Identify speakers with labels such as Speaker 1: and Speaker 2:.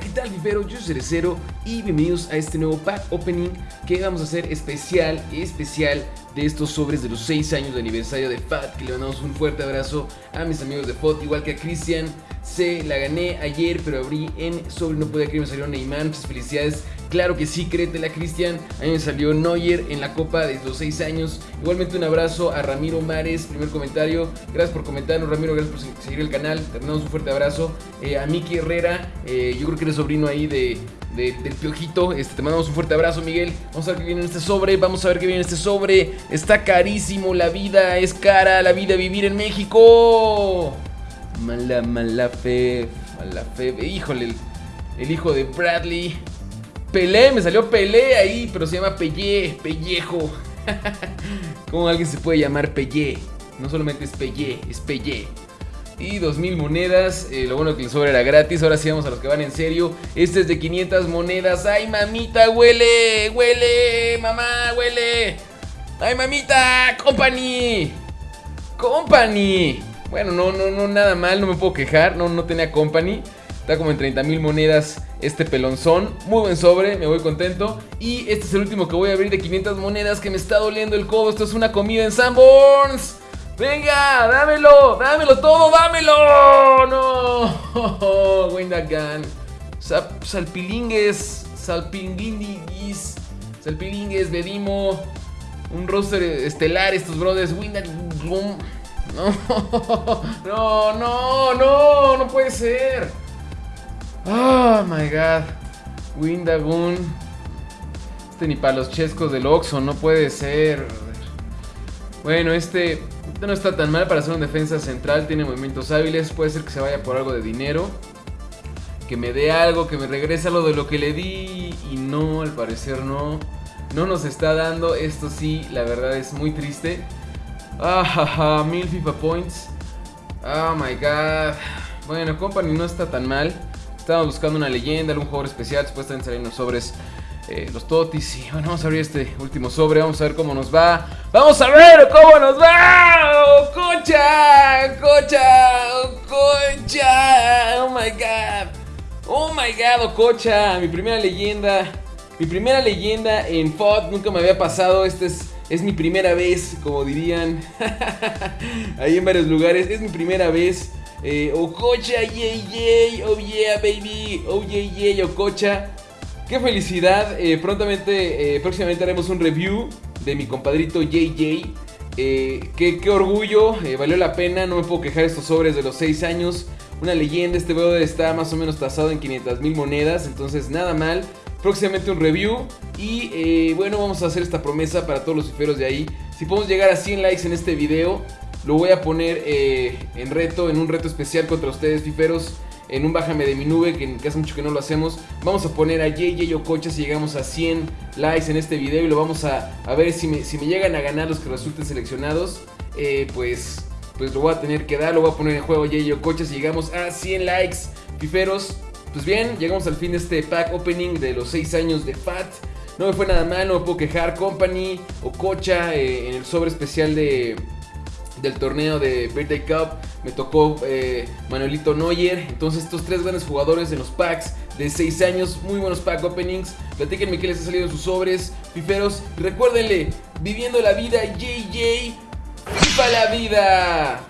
Speaker 1: ¿qué tal, vivero? Yo soy Cerecero y bienvenidos a este nuevo pack opening que vamos a hacer especial, especial de estos sobres de los 6 años de aniversario de FAT. Que le mandamos un fuerte abrazo a mis amigos de FOT, igual que a Cristian. Se la gané ayer, pero abrí en sobre, no podía creer, me salió Neymar. Felicidades. Claro que sí, créetela, Cristian. A mí me salió Neuer en la Copa de los 6 años. Igualmente un abrazo a Ramiro Mares, primer comentario. Gracias por comentarnos, Ramiro. Gracias por seguir el canal. Te mandamos un fuerte abrazo. Eh, a Miki Herrera, eh, yo creo que eres sobrino ahí de, del piojito. Este, te mandamos un fuerte abrazo, Miguel. Vamos a ver qué viene en este sobre. Vamos a ver qué viene en este sobre. Está carísimo. La vida es cara. La vida vivir en México. Mala, mala fe. Mala fe. Híjole, el, el hijo de Bradley. Pelé, me salió Pelé ahí, pero se llama Pellé, Pellejo. ¿Cómo alguien se puede llamar Pellé? No solamente es Pellé, es Pellé. Y 2000 monedas, eh, lo bueno que el sobre era gratis, ahora sí vamos a los que van en serio. Este es de 500 monedas, ¡ay mamita, huele! ¡Huele! ¡Mamá, huele! ¡Ay mamita! ¡Company! ¡Company! Bueno, no, no, no, nada mal, no me puedo quejar, no, no tenía company. Está como en 30 mil monedas este pelonzón. Muy buen sobre, me voy contento. Y este es el último que voy a abrir de 500 monedas que me está doliendo el codo. Esto es una comida en Sanborns. Venga, dámelo, dámelo todo, dámelo. No, Wendagan. Salpilingues, salpilinguis, salpilingues, Bedimo. Un roster estelar estos brothers. No, no, no, no, no puede ser. Oh my god. Windagoon. Este ni para los chescos del Oxxo, no puede ser. Bueno, este no está tan mal para ser un defensa central, tiene movimientos hábiles, puede ser que se vaya por algo de dinero. Que me dé algo, que me regrese algo de lo que le di. Y no, al parecer no. No nos está dando. Esto sí, la verdad es muy triste. Ah, jaja, mil FIFA points. Oh my god. Bueno, Company no está tan mal. Estamos buscando una leyenda, algún jugador especial. Después están saliendo sobres eh, los totis. Y bueno, vamos a abrir este último sobre. Vamos a ver cómo nos va. ¡Vamos a ver cómo nos va! ¡Oh, ¡Cocha! ¡Cocha! ¡Cocha! ¡Oh my god! ¡Oh my god! ¡Ococha! Mi primera leyenda. Mi primera leyenda en FOD. Nunca me había pasado. Este es. Es mi primera vez, como dirían ahí en varios lugares. Es mi primera vez. Eh, Ococha, yay, yay, oh yeah, baby, oh yeah, yay, Ococha. Qué felicidad. Eh, prontamente, eh, próximamente haremos un review de mi compadrito JJ. Eh, qué, orgullo, eh, valió la pena, no me puedo quejar estos sobres de los 6 años. Una leyenda, este brother está más o menos tasado en 500 mil monedas, entonces nada mal. Próximamente un review y bueno, vamos a hacer esta promesa para todos los fiferos de ahí. Si podemos llegar a 100 likes en este video, lo voy a poner en reto, en un reto especial contra ustedes, fiferos. En un bájame de mi nube, que, que hace mucho que no lo hacemos. Vamos a poner a JJ Ococha si llegamos a 100 likes en este video. Y lo vamos a, a ver si me, si me, llegan a ganar los que resulten seleccionados. Eh, pues, pues lo voy a tener que dar. Lo voy a poner en juego JJ Ococha si llegamos a 100 likes, fiferos. Pues bien, llegamos al fin de este pack opening de los 6 años de FAT. No me fue nada mal, no me puedo quejar. Company, Ococha, eh, en el sobre especial de del torneo de Birthday Cup. Me tocó eh, Manuelito Neuer. Entonces estos tres grandes jugadores en los packs de 6 años. Muy buenos pack openings. Platíquenme qué les ha salido en sus sobres. Fiferos. Recuérdenle, viviendo la vida, JJ. ¡Viva la vida!